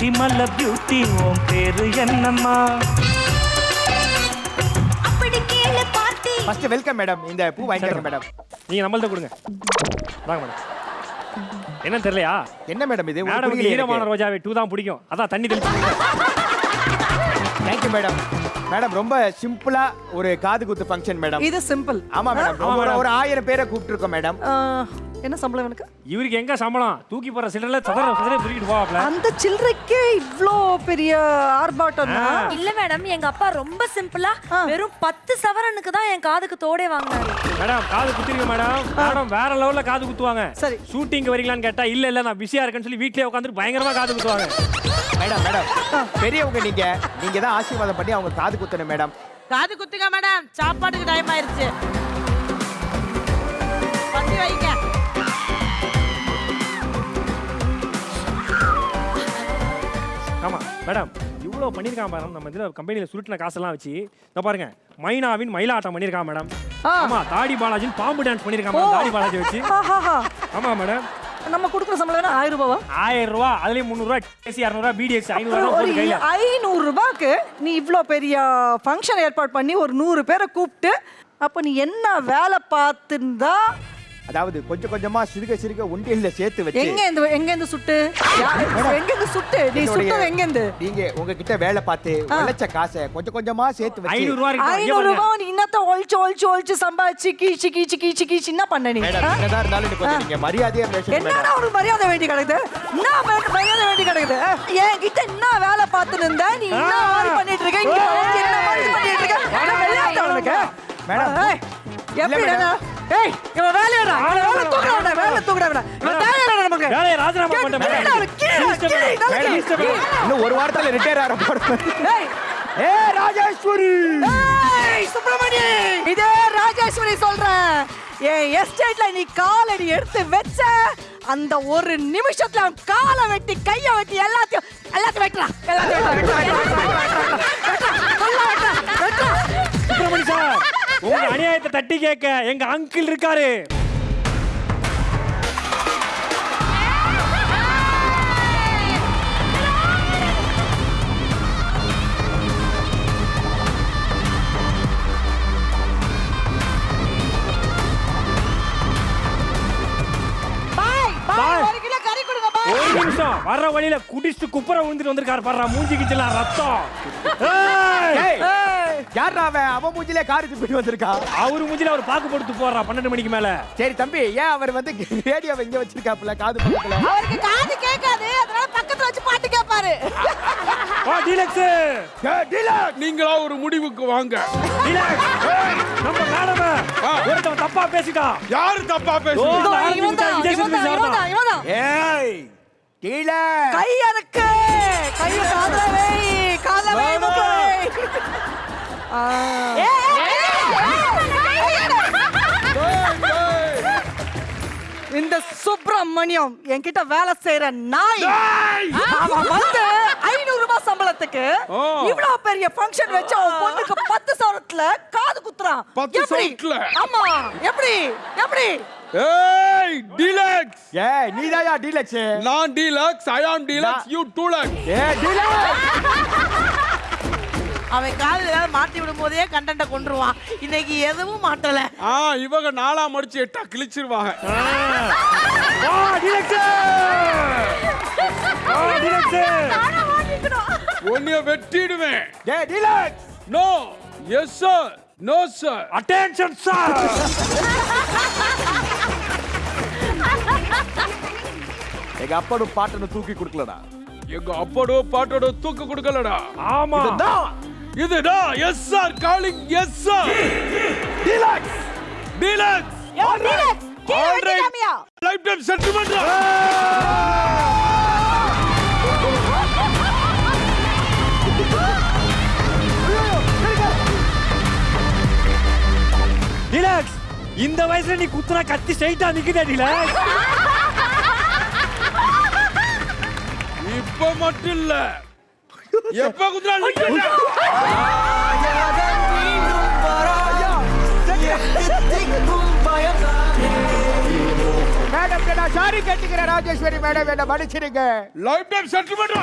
ஊட்டிமல்ல beauty உன் பேரு என்னம்மா? அப்படி கேளு பார்ட்டி ஃபர்ஸ்ட் வெல்கம் மேடம் இந்த பூ வாங்கிக்கோங்க மேடம் நீங்க நம்மள்ட்ட கொடுங்க. வாங்க மேடம் என்னன்னு தெரியலையா? என்ன மேடம் இது? மேடம் ஈரமான ரோஜாவை டூ தான் பிடிக்கும். அதான் தண்ணி தெளிச்சு தேங்க்யூ மேடம் மேடம் ரொம்ப சிம்பிளா ஒரு காது குத்து ஃபங்க்ஷன் மேடம் இது சிம்பிள் ஆமா மேடம். ஒரு ஆயிரம் பேரை கூப்பிட்டுருக்கோம் மேடம் என்ன சம்பளம் எனக்கு? இவருக்கு எங்க சம்பளம்? தூக்கி போற சிலர்ல சதற சதற தூக்கிட்டு போவாப்ல. அந்த சில்லறைக்கே இவ்ளோ பெரிய ஆர்ப்பாட்டம்னா இல்ல மேடம் எங்க அப்பா ரொம்ப சிம்பிளா. வெறும் பத்து சவரனுக்கு தான் என் காதுக்கு தோடே வாங்கினாரு. மேடம் காது குத்துறீங்க மேடம். மேடம் வேற லெவல்ல காது குத்துவாங்க. சரி. ஷூட்டிங் வரீங்களான்னு கேட்டா இல்ல இல்ல நான் பிஸியா இருக்கேன்னு சொல்லி வீட்லயே உட்காந்துட்டு பயங்கரமா காது குத்துவாங்க. மேடம் மேடம் பெரியவங்க நீங்க நீங்க தான் ஆசீர்வாதம் பண்ணி அவங்க காது குத்தணும் மேடம். காது குத்துங்க மேடம் சாப்பாட்டுக்கு டைம் ஆயிருச்சு. பத்தி வைங்க. ஆமா மேடம் இவ்வளவு பண்ணிருக்கான் மேடம் நம்ம இதுல கம்பெனில சுருட்டின காசெல்லாம் வச்சு இந்த பாருங்க மைனாவின் மயிலாட்டம் பண்ணிருக்கான் மேடம் ஆ. ஆமா தாடி பாலாஜின் பாம்பு டான்ஸ் பண்ணிருக்கான் மேடம் தாடி பாலாஜி வச்சு. ஆஹாஹா. ஆமா மேடம் நம்ம கொடுக்குற சம்பளம் என்ன ஆயிரம் ரூபாவா? ஆயிரம் ரூபா அதுலயும் முந்நூறு ரூபா டிசி இரநூறுவா பிடிஎக்ஸ் ஐநூறு ஐநூறு ரூபாய்க்கு நீ இவ்ளோ பெரிய ஃபங்க்ஷன் ஏற்பாடு பண்ணி ஒரு நூறு பேரை கூப்பிட்டு அப்ப நீ என்ன வேலை பார்த்துருந்தா அதாவது கொஞ்சம் கொஞ்சமா சிறுக சிறுக உண்டியல்ல சேர்த்து வச்சு எங்க இந்த எங்க இருந்து சுட்டு எங்க இருந்து சுட்டு? நீ சுட்டது எங்க இருந்து நீங்க உங்ககிட்ட வேலை பார்த்து உழைச்ச காசை கொஞ்சம் கொஞ்சமா சேர்த்து வச்சு ஐநூறு ரூபா இருக்கு? இங்க ஐநூறு பாருங்க. ரூபாய் நீ இன்னத்த ஒழிச்சு ஒழிச்சு ஒழிச்சு சம்பாதிச்சு கீச்சு கீச்சு கீச்சு கீச்சு என்ன பண்ண நீ? என்னதான் இருந்தாலும் கொஞ்சம் நீங்க மரியாதையா பேசணும் என்னடா உனக்கு மரியாதை வேண்டி கிடக்குது? என்ன மரி- மரியாதை வேண்டி கிடக்குது? என் கிட்ட என்ன வேலை பார்த்துட்டு இருந்த? நீ என்ன. மாதிரி பண்ணிட்டு இருக்க? இங்க என்ன மாதிரி பண்ணிட்டு இருக்க? மேடம். எப்படி? ஏய் இவன் வேலையடா இவன் வேலை தூக்குறா விட வேலை தூக்குறா விட இவன் தேவையில்லை நமக்கு. வேலையை ராஜினாமா. இன்னும் ஒரு வாரத்துல ரிட்டையர் போறேன் ஏய். ஏ ராஜேஸ்வரி. ஏய் சுப்பிரமணி. இதே ராஜேஸ்வரி சொல்றேன். என் எஸ்டேட்ல நீ காலடி எடுத்து வச்ச அந்த ஒரு நிமிஷத்துல அவன் காலை வெட்டி கைய வெட்டி எல்லாத்தையும் எல்லாத்தையும் வெட்டலாம் எல்லாத்தையும் வெட்டலாம், தட்டி கேட்க எங்க அங்கிள் இருக்காரு. ஒரு நிமிஷம். வர்ற வழியில குடிச்சிட்டு குப்புற விழுந்துட்டு வந்திருக்காரு பாடுறா மூஞ்சி கிச்சலாம் ரத்தம். யாரா அவன்? அவன் மூஞ்சிலே கார் துப்பிட்டு வந்திருக்கா? அவரு மூஞ்சில அவர் பாக்கு போட்டு போடுறா பன்னெண்டு மணிக்கு மேல. சரி தம்பி ஏன் அவர் வந்து ரேடியோவை இங்க வச்சிருக்காப்புல காது பக்கத்துல? அவருக்கு காது கேட்காது அதனால பக்கத்துல வச்சு பாட்டு கேட்பாரு. ஏய், நீங்களா ஒரு முடிவுக்கு வாங்க. டீலக்ஸ் நம்ம மேடம் ஒருத்தன் தப்பா பேசிட்டான் யாரு தப்பா ஓ, பேசுறீங்க அந்த இவன் ஆரஞ்சு இவன் மிட்டாய் தான், injection இவன் தான், மிட்டாய் இவன் தான், தான். இவன் தான். ஏய் டீலர் கை அறுக்கு கைய காதுல வை காதுல வை மூக்குல வை ஆ. இந்த சுப்பிரமணியம் என்கிட்ட வேலை செய்யற நாய். அவன் வந்து ஐநூறு ரூபாய் சம்பளத்துக்கு. இவ்வளவு பெரிய ஃபங்க்ஷன் வச்சு அவன் பொண்ணுக்கு பத்து சவரத்துல காது குத்துறான். பத்து எப்படி? சவரத்துல? ஆமா. எப்படி? எப்படி? ஏய் டீலக்ஸ் ஏய் நீதாயா டீலக்ஸ் நான் Deluxe I am Deluxe you Dulux a dealer அவன் காலில் ஏதாவது மாட்டி விடும் போதே கண்டென்ட்டை கொண்டுருவான் இன்னைக்கு எதுவும் மாட்டல ஆ இவங்க நாலா மடிச்சு எட்டா கிழிச்சிருவாங்க. உன்னைய வெட்டிடுவேன். ஏய் Deluxe no yes sir no sir attention sir எங்க அப்பனும் பாட்டனை தூக்கி கொடுக்கலடா. எங்க அப்படோ பாட்டோட தூக்கு கொடுக்கலடா. ஆமா. இதுதான் yes sir calling yes sir Deluxe. Deluxe. Lifetime settlement Deluxe இந்த வயசுல நீ குத்துனா கத்தி ஸ்ட்ரைட்டா நிக்குதா டீலக்ஸ். இப்ப மட்டும் இல்ல. எப்ப மேடம் நான் சாரி கேட்டுக்கிறேன் ராஜேஸ்வரி மேடம் என்ன மன்னிச்சிருங்க லைஃப் டைம் செட்டில்மெண்ட்